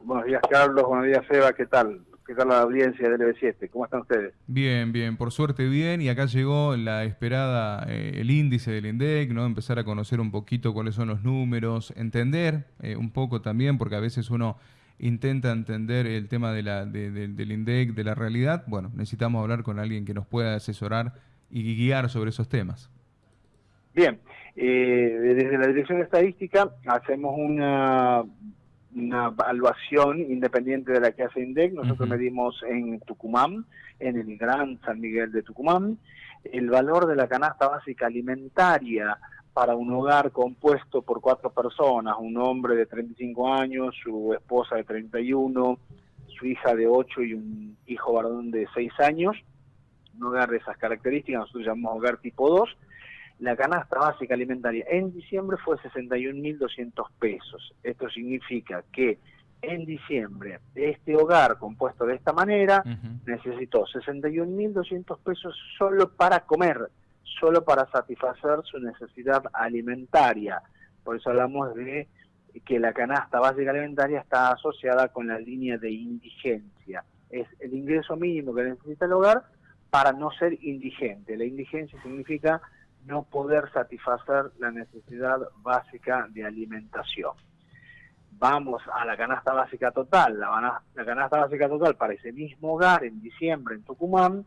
Buenos días, Carlos. Buenos días, Eva. ¿Qué tal? ¿Qué tal la audiencia del EB7? ¿Cómo están ustedes? Bien, bien. Por suerte, bien. Y acá llegó la esperada, eh, el índice del INDEC, ¿no? Empezar a conocer un poquito cuáles son los números, entender eh, un poco también, porque a veces uno intenta entender el tema de la, del INDEC, de la realidad. Bueno, necesitamos hablar con alguien que nos pueda asesorar y guiar sobre esos temas. Bien, eh, desde la Dirección de Estadística hacemos una, una evaluación independiente de la que hace INDEC. Nosotros medimos en Tucumán, en el Gran San Miguel de Tucumán, el valor de la canasta básica alimentaria para un hogar compuesto por cuatro personas, un hombre de 35 años, su esposa de 31, su hija de 8 y un hijo varón de 6 años, un hogar de esas características, nosotros llamamos hogar tipo 2, la canasta básica alimentaria en diciembre fue 61.200 pesos. Esto significa que en diciembre este hogar compuesto de esta manera necesitó 61.200 pesos solo para comer, solo para satisfacer su necesidad alimentaria. Por eso hablamos de que la canasta básica alimentaria está asociada con la línea de indigencia. Es el ingreso mínimo que necesita el hogar para no ser indigente. La indigencia significa no poder satisfacer la necesidad básica de alimentación. Vamos a la canasta básica total. La, la canasta básica total para ese mismo hogar en diciembre en Tucumán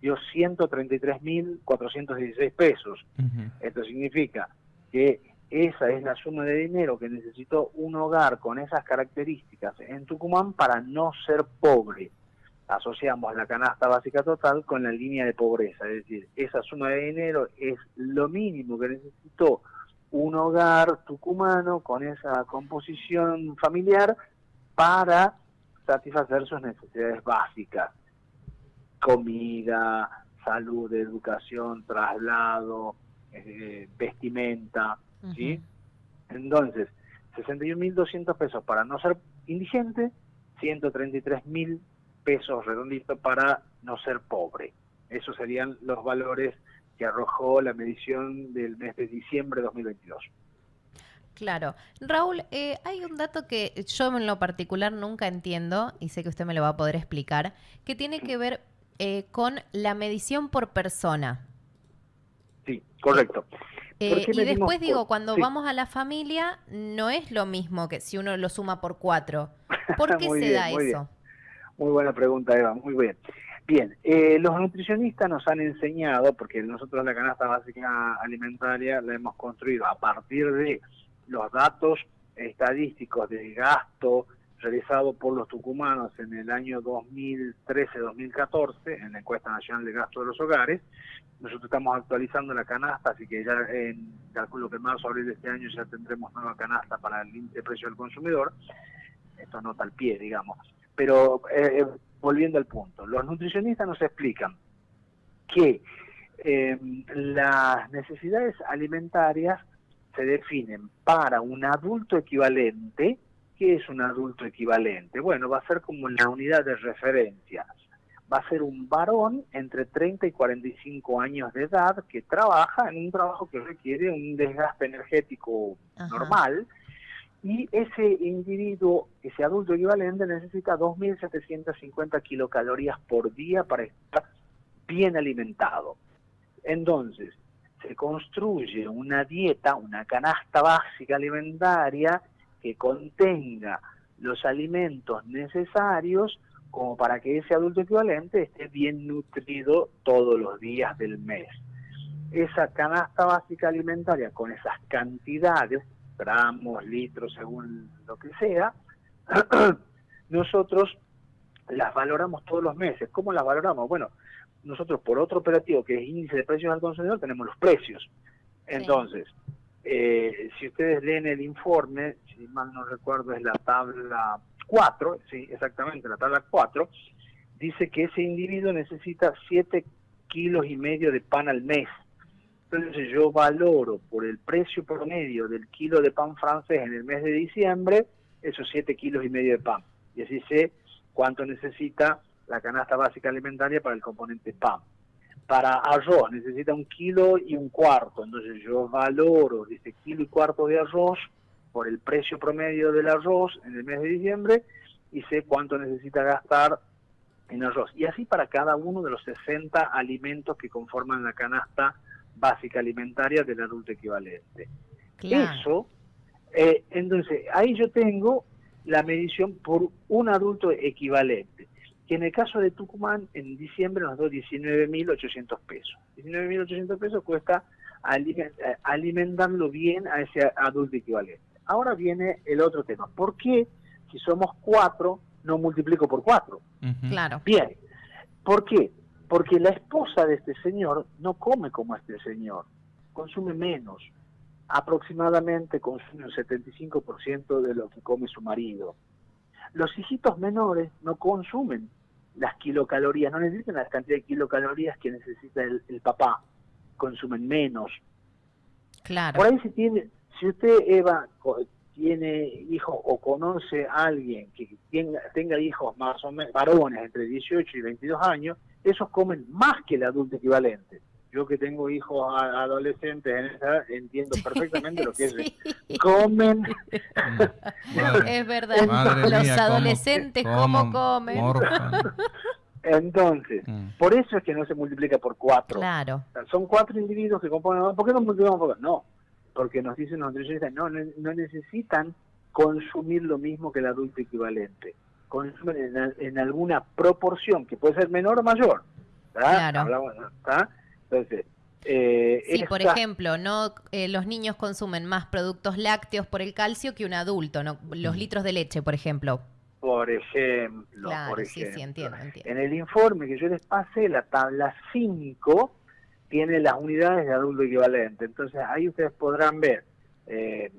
dio 133.416 pesos. Esto significa que esa es la suma de dinero que necesitó un hogar con esas características en Tucumán para no ser pobre asociamos la canasta básica total con la línea de pobreza, es decir, esa suma de dinero es lo mínimo que necesitó un hogar tucumano con esa composición familiar para satisfacer sus necesidades básicas, comida, salud, educación, traslado, eh, vestimenta, ¿sí? Entonces, 61.200 pesos para no ser indigente, 133.000 pesos redonditos para no ser pobre. Esos serían los valores que arrojó la medición del mes de diciembre de 2022. Claro. Raúl, eh, hay un dato que yo en lo particular nunca entiendo, y sé que usted me lo va a poder explicar, que tiene que ver eh, con la medición por persona. Sí, correcto. Eh, y después digo, cuando vamos a la familia, no es lo mismo que si uno lo suma por cuatro. ¿Por qué se da eso? Muy buena pregunta, Eva, muy bien. Bien, eh, los nutricionistas nos han enseñado, porque nosotros la canasta básica alimentaria la hemos construido a partir de los datos estadísticos de gasto realizado por los tucumanos en el año 2013-2014, en la encuesta nacional de gasto de los hogares. Nosotros estamos actualizando la canasta, así que ya en calculo que en marzo abril de este año ya tendremos nueva canasta para el precio del consumidor. Esto nota al pie, digamos. Pero eh, eh, volviendo al punto, los nutricionistas nos explican que eh, las necesidades alimentarias se definen para un adulto equivalente. ¿Qué es un adulto equivalente? Bueno, va a ser como la unidad de referencia. Va a ser un varón entre 30 y 45 años de edad que trabaja en un trabajo que requiere un desgaste energético normal y ese individuo, ese adulto equivalente, necesita 2.750 kilocalorías por día para estar bien alimentado. Entonces, se construye una dieta, una canasta básica alimentaria que contenga los alimentos necesarios como para que ese adulto equivalente esté bien nutrido todos los días del mes. Esa canasta básica alimentaria con esas cantidades gramos, litros, según lo que sea, nosotros las valoramos todos los meses. ¿Cómo las valoramos? Bueno, nosotros por otro operativo que es índice de precios al consumidor tenemos los precios. Entonces, eh, si ustedes leen el informe, si mal no recuerdo es la tabla 4, sí, exactamente, la tabla 4, dice que ese individuo necesita 7 kilos y medio de pan al mes. Entonces yo valoro por el precio promedio del kilo de pan francés en el mes de diciembre esos 7 kilos y medio de pan. Y así sé cuánto necesita la canasta básica alimentaria para el componente pan. Para arroz necesita un kilo y un cuarto, entonces yo valoro ese kilo y cuarto de arroz por el precio promedio del arroz en el mes de diciembre y sé cuánto necesita gastar en arroz. Y así para cada uno de los 60 alimentos que conforman la canasta básica alimentaria del adulto equivalente. Eso, eh, entonces, ahí yo tengo la medición por un adulto equivalente, que en el caso de Tucumán, en diciembre nos dio 19.800 pesos. 19.800 pesos cuesta eh, alimentarlo bien a ese adulto equivalente. Ahora viene el otro tema. ¿Por qué, si somos cuatro, no multiplico por cuatro? Claro. Bien. ¿Por qué? Porque la esposa de este señor no come como este señor, consume menos. Aproximadamente consume un 75% de lo que come su marido. Los hijitos menores no consumen las kilocalorías, no necesitan la cantidad de kilocalorías que necesita el, papá, consumen menos. Claro. Por ahí si tiene, si usted Eva tiene hijos o conoce a alguien que tenga, tenga hijos más o menos varones entre 18 y 22 años, esos comen más que el adulto equivalente. Yo que tengo hijos adolescentes en esa, entiendo perfectamente lo que es. Comen. es verdad. Los adolescentes, ¿cómo, comen? Entonces, mm. por eso es que no se multiplica por cuatro. Claro. son cuatro individuos que componen. ¿Por qué no multiplicamos por cuatro? No, porque nos dicen los nutricionistas, no, no necesitan consumir lo mismo que el adulto equivalente consumen en, alguna proporción que puede ser menor o mayor. Claro. Entonces, eh, sí, por ejemplo, no eh, los niños consumen más productos lácteos por el calcio que un adulto, ¿no? los mm. litros de leche, por ejemplo. Por ejemplo, claro, Sí, sí, entiendo, En el informe que yo les pasé, la tabla 5 tiene las unidades de adulto equivalente. Entonces ahí ustedes podrán ver eh,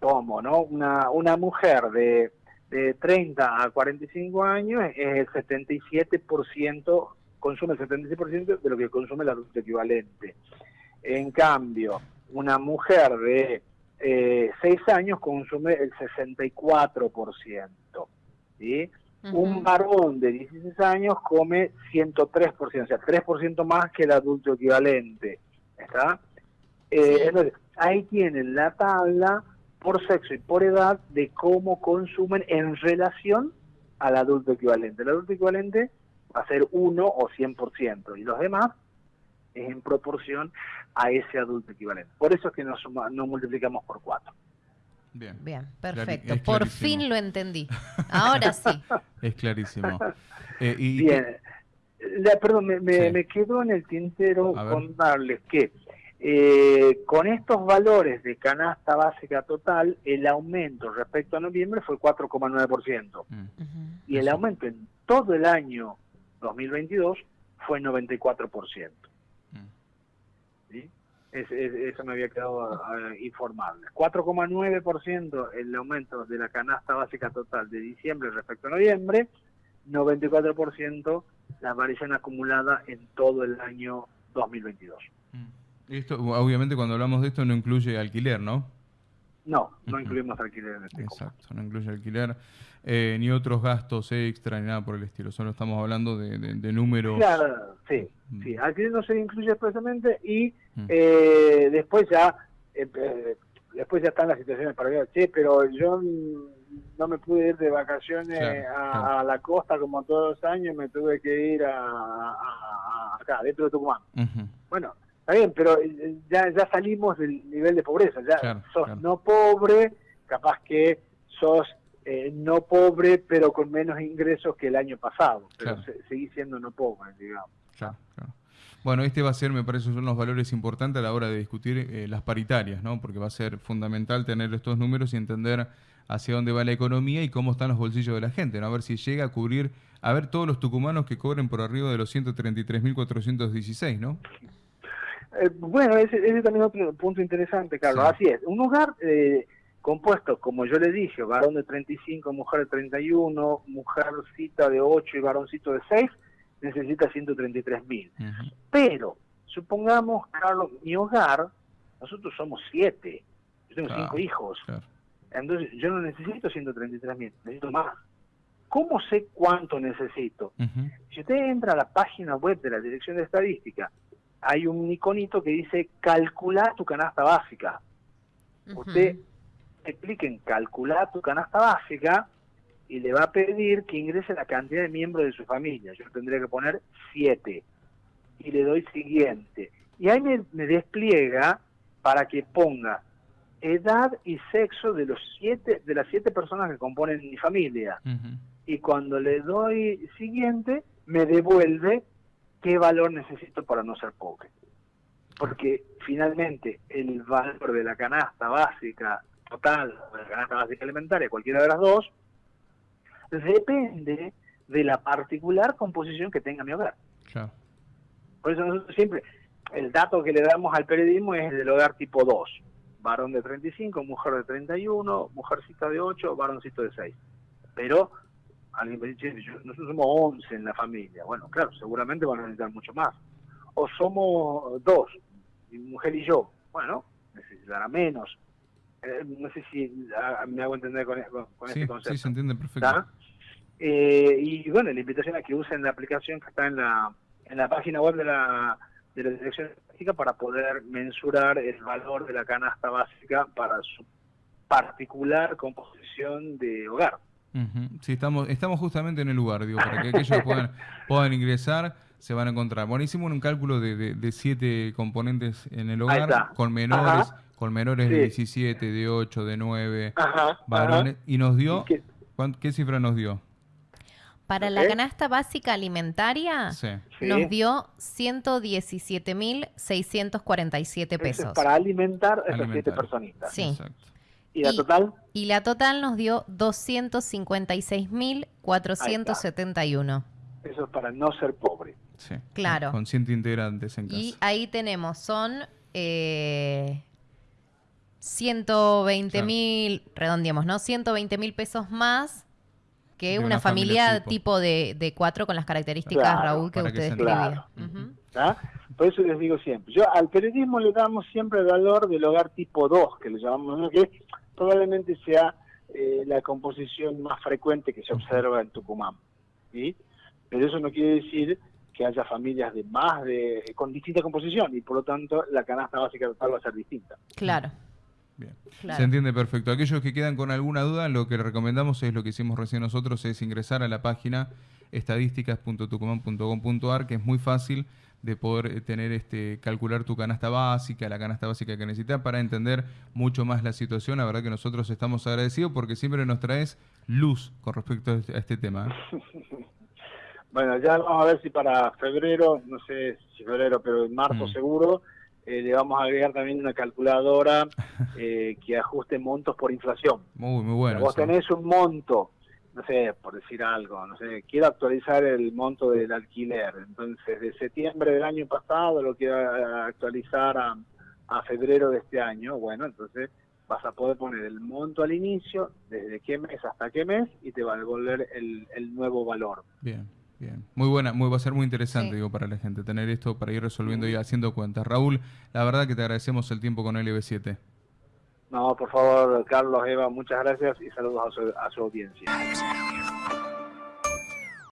cómo, ¿no? Una, una mujer de de 30 a 45 años es el 77%, consume el 76% de lo que consume el adulto equivalente. En cambio, una mujer de eh, 6 años consume el 64%. ¿sí? Un varón de 16 años come 103%, o sea, 3% más que el adulto equivalente. ¿Está? Eh, entonces, ahí tienen la tabla por sexo y por edad de cómo consumen en relación al adulto equivalente. El adulto equivalente va a ser 1 o 100% y los demás es en proporción a ese adulto equivalente. Por eso es que nos, no multiplicamos por 4. Bien. Bien, perfecto. Por fin lo entendí. Ahora sí. es clarísimo. Eh, Bien. perdón, me, me, quedo en el tintero contarles que eh, con estos valores de canasta básica total, el aumento respecto a noviembre fue 4,9%. Mm. Y el aumento en todo el año 2022 fue 94%. Mm. ¿Sí? eso me había quedado a, informarle. 4,9% el aumento de la canasta básica total de diciembre respecto a noviembre, 94% la variación acumulada en todo el año 2022. Esto, obviamente cuando hablamos de esto no incluye alquiler, ¿no? No, no incluimos alquiler en este Exacto, no incluye alquiler, eh, ni otros gastos extra, ni nada por el estilo. Solo estamos hablando de, números. Claro, sí, mm. sí. Alquiler no se incluye expresamente y mm. eh, después ya eh, después ya están las situaciones para ver, che, pero yo no me pude ir de vacaciones a, la costa como todos los años, me tuve que ir a, acá, dentro de Tucumán. Bueno, Está bien, pero eh, ya, ya salimos del nivel de pobreza, ya sos no pobre, capaz que sos eh, no pobre, pero con menos ingresos que el año pasado, pero seguís siendo no pobre, digamos. Bueno, este va a ser, me parece, son los valores importantes a la hora de discutir eh, las paritarias, ¿no? Porque va a ser fundamental tener estos números y entender hacia dónde va la economía y cómo están los bolsillos de la gente, ¿no? A ver si llega a cubrir, a ver todos los tucumanos que cobren por arriba de los 133.416, ¿no? Eh, bueno, ese, ese también es otro punto interesante, Carlos. Así es, un hogar eh, compuesto, como yo le dije, varón de 35, mujer de 31, mujercita de 8 y varoncito de 6, necesita 133 mil. Pero, supongamos, Carlos, mi hogar, nosotros somos 7, yo tengo 5 hijos. Entonces, yo no necesito 133 mil, necesito más. ¿Cómo sé cuánto necesito? Si usted entra a la página web de la Dirección de Estadística hay un iconito que dice calcular tu canasta básica. Usted explique en calcular tu canasta básica y le va a pedir que ingrese la cantidad de miembros de su familia. Yo tendría que poner 7 y le doy siguiente. Y ahí me, despliega para que ponga edad y sexo de los siete de las siete personas que componen mi familia. Y cuando le doy siguiente, me devuelve qué valor necesito para no ser pobre. Porque finalmente el valor de la canasta básica total, de la canasta básica alimentaria, cualquiera de las dos, depende de la particular composición que tenga mi hogar. Por eso nosotros siempre, el dato que le damos al periodismo es el del hogar tipo 2. Varón de 35, mujer de 31, mujercita de 8, varoncito de 6. Pero alguien me dice, nosotros somos 11 en la familia. Bueno, claro, seguramente van a necesitar mucho más. O somos dos, mi mujer y yo. Bueno, necesitará menos. Eh, no sé si ah, me hago entender con, con este concepto. Sí, se entiende perfecto. Eh, y bueno, la invitación a que usen la aplicación que está en la, en la página web de la, de la Dirección Básica para poder mensurar el valor de la canasta básica para su particular composición de hogar. Sí, estamos, estamos justamente en el lugar, digo, para que aquellos puedan, puedan ingresar, se van a encontrar. Bueno, hicimos un cálculo de, de, siete componentes en el hogar, con menores, con menores de 17, de 8, de 9, varones, y nos dio, ¿qué cifra nos dio? Para la canasta básica alimentaria nos dio 117.647 pesos. para alimentar a esas siete personitas. Sí. ¿Y la total? Y la total nos dio 256.471. Eso es para no ser pobre. Sí. Claro. Con 100 integrantes en casa. Y ahí tenemos, son eh, 120 mil, redondeamos, ¿no? 120 mil pesos más que una, familia, tipo, de, de, cuatro con las características, Raúl, que usted describía. Por eso les digo siempre, yo al periodismo le damos siempre el valor del hogar tipo 2, que le llamamos, que probablemente sea eh, la composición más frecuente que se observa en Tucumán. ¿sí? Pero eso no quiere decir que haya familias de más de con distinta composición y por lo tanto la canasta básica total va a ser distinta. Claro. Bien. Se entiende perfecto. Aquellos que quedan con alguna duda, lo que recomendamos es lo que hicimos recién nosotros, es ingresar a la página estadísticas.tucumán.com.ar, que es muy fácil de poder eh, tener este calcular tu canasta básica, la canasta básica que necesitas para entender mucho más la situación. La verdad que nosotros estamos agradecidos porque siempre nos traes luz con respecto a este, este tema. ¿eh? bueno, ya vamos a ver si para febrero, no sé si febrero, pero en marzo mm. seguro, eh, le vamos a agregar también una calculadora eh, que ajuste montos por inflación. Muy, muy bueno. Vos tenés un monto, no sé, por decir algo, no sé, quiero actualizar el monto del alquiler. Entonces, de septiembre del año pasado lo quiero actualizar a, a febrero de este año. Bueno, entonces vas a poder poner el monto al inicio, desde qué mes hasta qué mes, y te va a devolver el, el nuevo valor. Bien. Bien, muy buena, muy, va a ser muy interesante digo para la gente tener esto para ir resolviendo y haciendo cuentas. Raúl, la verdad que te agradecemos el tiempo con LB7. No, por favor, Carlos, Eva, muchas gracias y saludos a su, a su audiencia.